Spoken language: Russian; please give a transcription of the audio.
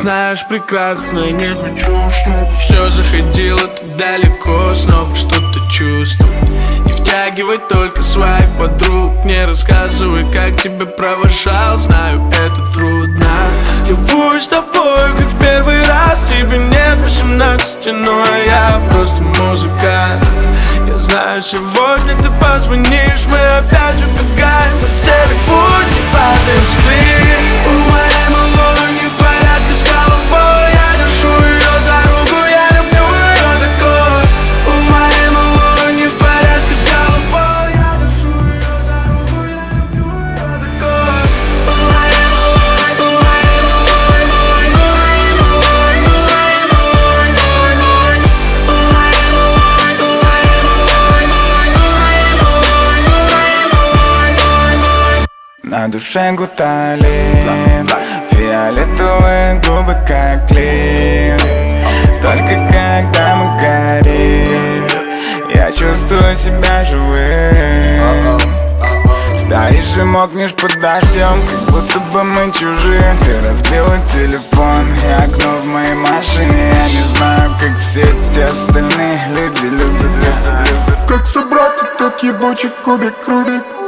знаешь прекрасно не хочу, чтобы все заходило так далеко. Снова что-то чувствовать. Не втягивай только своих подруг. Не рассказывай, как тебя провожал. Знаю, это трудно. Любуюсь тобой, как в первый раз. Тебе нет 18, но я просто музыкант. Я знаю, сегодня ты позвонишь. Мы опять убегаем по серый На душе гуталин Фиолетовые губы как клин Только когда мы горим Я чувствую себя живым Стоишь и мокнешь под дождем Как будто бы мы чужие Ты разбила телефон и окно в моей машине Я не знаю, как все эти остальные люди любят, любят, любят Как собрать этот ебучий кубик Рубик